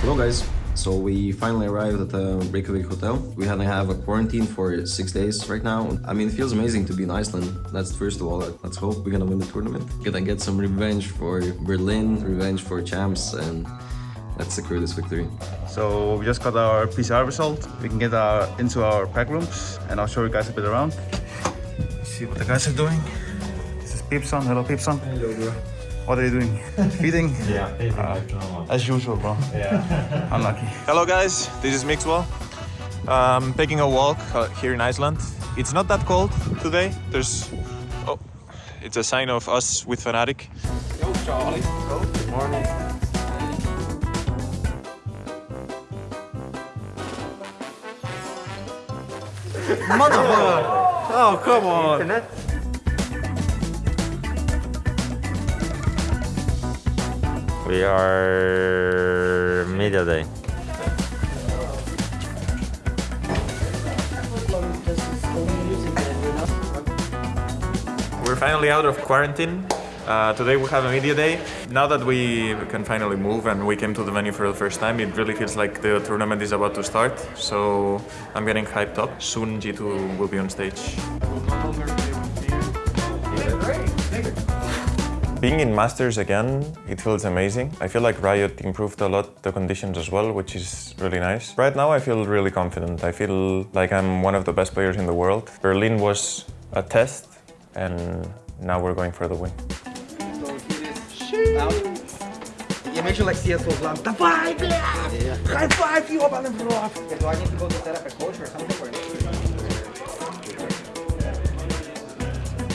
Hello guys. So we finally arrived at the Reykjavik hotel. We had to have a quarantine for six days right now. I mean, it feels amazing to be in Iceland. That's first of all. Let's hope we're gonna win the tournament. Gonna get some revenge for Berlin, revenge for champs, and let's secure this victory. So we just got our PCR result. We can get our, into our pack rooms and I'll show you guys a bit around. See what the guys are doing. This is Peepson. Hello, Peepson. Hello, bro. What are you doing? Feeding? Yeah, feeding Uh. As usual, bro. Yeah. Unlucky. Hello guys, this is Mixwell. Um, taking a walk uh, here in Iceland. It's not that cold today. There's, oh, it's a sign of us with Fnatic. Yo, Charlie. Good morning. Oh, come on. Internet? We are media day. We're finally out of quarantine. Uh, today we have a media day. Now that we can finally move and we came to the venue for the first time, it really feels like the tournament is about to start. So I'm getting hyped up. Soon G2 will be on stage. Being in Masters again, it feels amazing. I feel like Riot improved a lot the conditions as well, which is really nice. Right now I feel really confident. I feel like I'm one of the best players in the world. Berlin was a test and now we're going for the win. Yeah, make sure like CS4 blam. The five, yeah. High five you up on the floor. Do I need to go to set coach or something?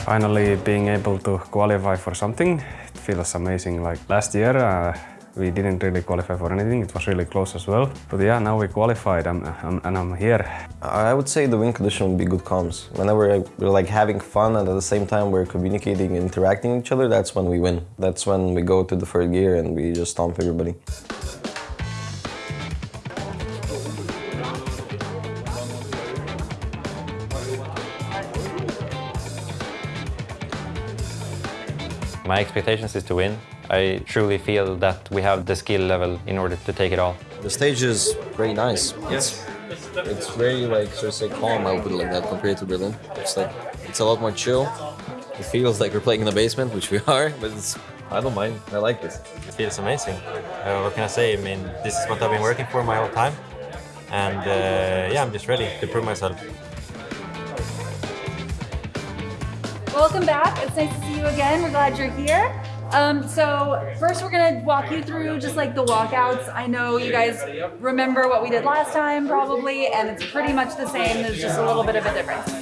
Finally being able to qualify for something, it feels amazing. Like last year, uh, we didn't really qualify for anything. It was really close as well. But yeah, now we qualified I'm, I'm, and I'm here. I would say the win condition would be good comms. Whenever we're like having fun and at the same time we're communicating, and interacting with each other, that's when we win. That's when we go to the third gear and we just stomp everybody. My expectations is to win. I truly feel that we have the skill level in order to take it all. The stage is very nice. Yes. It's very like sort of say calm. I would put it like that compared to Berlin. It's like it's a lot more chill. It feels like we're playing in the basement, which we are, but it's I don't mind. I like this. It feels amazing. Uh, what can I say? I mean, this is what I've been working for my whole time. And uh, yeah, I'm just ready to prove myself. Welcome back. It's nice to see you again. We're glad you're here. Um, so first we're gonna walk you through just like the walkouts. I know you guys remember what we did last time probably, and it's pretty much the same. There's just a little bit of a difference.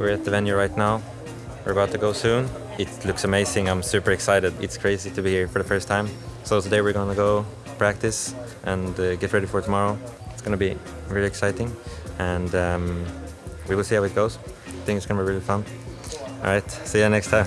We're at the venue right now. We're about to go soon. It looks amazing. I'm super excited. It's crazy to be here for the first time. So today we're gonna go practice and uh, get ready for tomorrow. It's gonna be really exciting, and um, we will see how it goes. I think it's gonna be really fun. All right, see you next time.